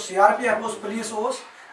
C R P F police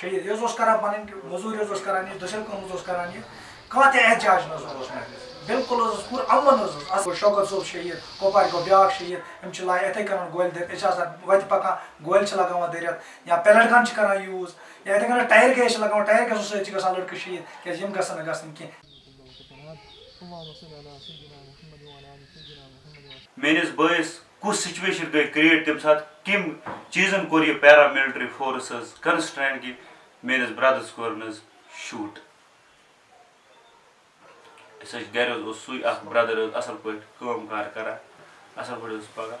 صبح یہ گو امہِ جایہِ شہید یہ کران کران یہ دسل کم کران یہ کھانا تہ احتجاج نہ بالکل پور پوٗرٕ امن حظ اصل شوکت صوب شہید کۄپوارِ گو بیاکھ شہید، ہم لائن اتھے کن گول گولہِ دٔرِتھ أسۍ چھِ آسان وَتہِ پَکان یا پیلٹ گن کران یا اتھے کن ٹائر گیس چھِ ٹائر ٹایر گیسو سۭتۍ چھِ گژھان شہید کیٛازِ یِم گژھن نہٕ گژھٕنۍ کینٛہہ میس بس کس سچویشن گئی کریٹ تمہِ ساتہٕ کٔمۍ چیٖزن کوٚر یہِ پیرامِلٹری فورس حظ کنسٹرینٹ کہِ میٲنِس برٛدرس کوٚرُن حظ شوٗٹ أسۍ حظ گرِ حظ اصل پہ کار کران اصل پہ اوس پکان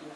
Thank.